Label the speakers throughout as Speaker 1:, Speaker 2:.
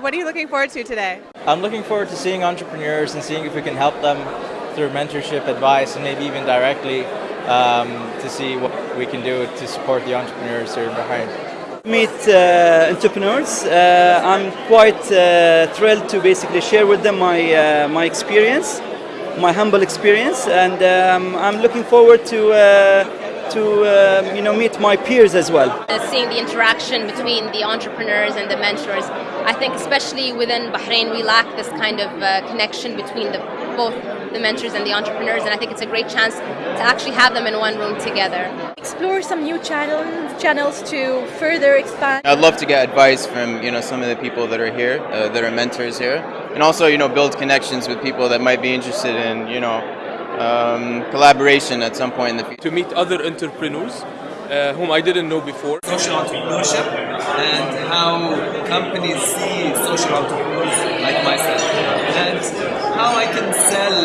Speaker 1: what are you looking forward to today?
Speaker 2: I'm looking forward to seeing entrepreneurs and seeing if we can help them through mentorship, advice, and maybe even directly um, to see what we can do to support the entrepreneurs here in Bahrain.
Speaker 3: Meet uh, entrepreneurs. Uh, I'm quite uh, thrilled to basically share with them my uh, my experience, my humble experience, and um, I'm looking forward to uh, to um, you know meet my peers as well.
Speaker 4: Uh, seeing the interaction between the entrepreneurs and the mentors. I think especially within Bahrain we lack this kind of uh, connection between the, both the mentors and the entrepreneurs and I think it's a great chance to actually have them in one room together.
Speaker 5: Explore some new channels channels to further expand.
Speaker 6: I'd love to get advice from you know some of the people that are here, uh, that are mentors here, and also you know build connections with people that might be interested in you know um, collaboration at some point in the future.
Speaker 7: To meet other entrepreneurs uh, whom I didn't know before.
Speaker 8: Social entrepreneurship and how companies see social entrepreneurs like myself, and how I can sell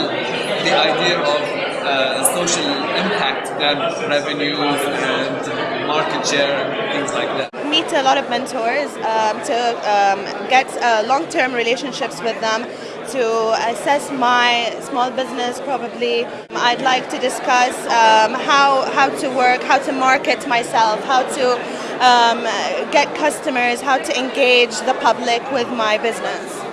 Speaker 8: the idea of uh, social impact than revenues and market share and things like that.
Speaker 1: Meet a lot of mentors um, to um, get uh, long-term relationships with them to assess my small business probably. I'd like to discuss um, how, how to work, how to market myself, how to um, get customers, how to engage the public with my business.